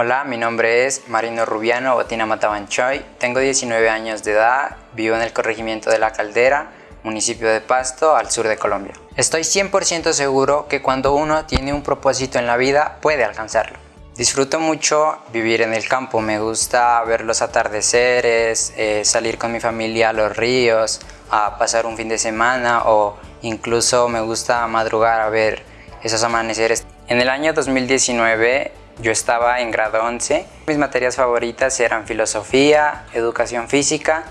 Hola, mi nombre es Marino Rubiano Botina Matabanchoy, tengo 19 años de edad, vivo en el corregimiento de La Caldera, municipio de Pasto, al sur de Colombia. Estoy 100% seguro que cuando uno tiene un propósito en la vida puede alcanzarlo. Disfruto mucho vivir en el campo, me gusta ver los atardeceres, eh, salir con mi familia a los ríos, a pasar un fin de semana o incluso me gusta madrugar a ver esos amaneceres. En el año 2019 yo estaba en grado 11. Mis materias favoritas eran filosofía, educación física,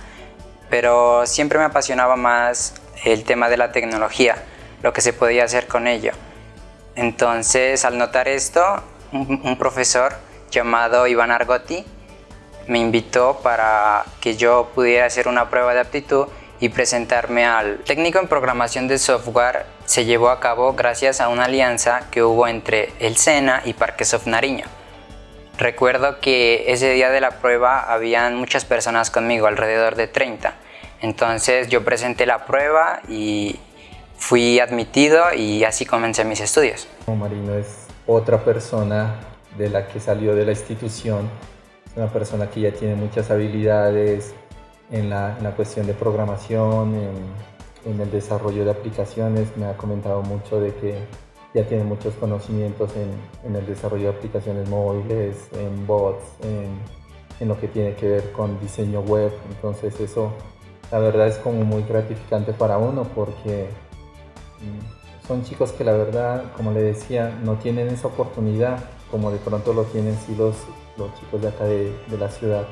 pero siempre me apasionaba más el tema de la tecnología, lo que se podía hacer con ello. Entonces, al notar esto, un, profesor llamado Iván Argotti me invitó para que yo pudiera hacer una prueba de aptitud y presentarme al técnico en programación de software se llevó a cabo gracias a una alianza que hubo entre el SENA y Parquesoft Nariño. Recuerdo que ese día de la prueba habían muchas personas conmigo, alrededor de 30. Entonces yo presenté la prueba y fui admitido y así comencé mis estudios. Marino es otra persona de la que salió de la institución, es una persona que ya tiene muchas habilidades, en la, cuestión de programación, en, el desarrollo de aplicaciones. Me ha comentado mucho de que ya tiene muchos conocimientos en, el desarrollo de aplicaciones móviles, en bots, en, lo que tiene que ver con diseño web. Entonces eso la verdad es como muy gratificante para uno porque mm, son chicos que la verdad, como le decía, no tienen esa oportunidad como de pronto lo tienen sí los, los chicos de acá de, de la ciudad.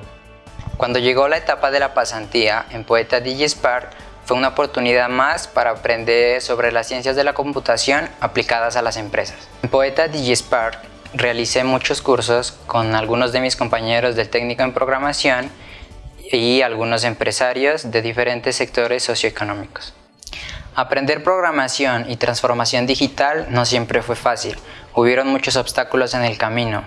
Cuando llegó la etapa de la pasantía en Poeta DigiSpark, fue una oportunidad más para aprender sobre las ciencias de la computación aplicadas a las empresas. En Poeta DigiSpark realicé muchos cursos con algunos de mis compañeros del técnico en programación y algunos empresarios de diferentes sectores socioeconómicos. Aprender programación y transformación digital no siempre fue fácil, hubieron muchos obstáculos en el camino,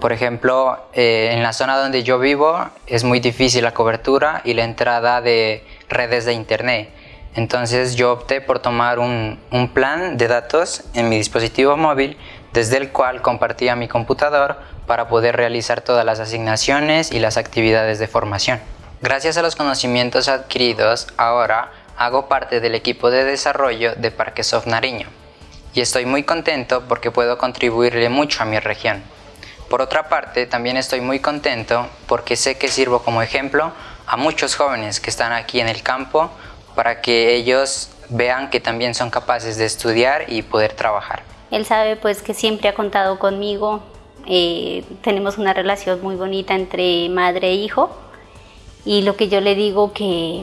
por ejemplo, eh, en la zona donde yo vivo es muy difícil la cobertura y la entrada de redes de internet. Entonces yo opté por tomar un, un plan de datos en mi dispositivo móvil desde el cual compartía mi computador para poder realizar todas las asignaciones y las actividades de formación. Gracias a los conocimientos adquiridos, ahora hago parte del equipo de desarrollo de Parquesoft Nariño y estoy muy contento porque puedo contribuirle mucho a mi región. Por otra parte, también estoy muy contento porque sé que sirvo como ejemplo a muchos jóvenes que están aquí en el campo para que ellos vean que también son capaces de estudiar y poder trabajar. Él sabe pues que siempre ha contado conmigo, eh, tenemos una relación muy bonita entre madre e hijo. Y lo que yo le digo que,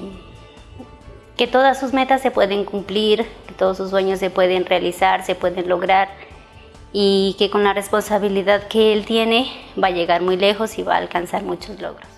que todas sus metas se pueden cumplir, todos sus sueños se pueden realizar, se pueden lograr y que con la responsabilidad que él tiene va a llegar muy lejos y va a alcanzar muchos logros.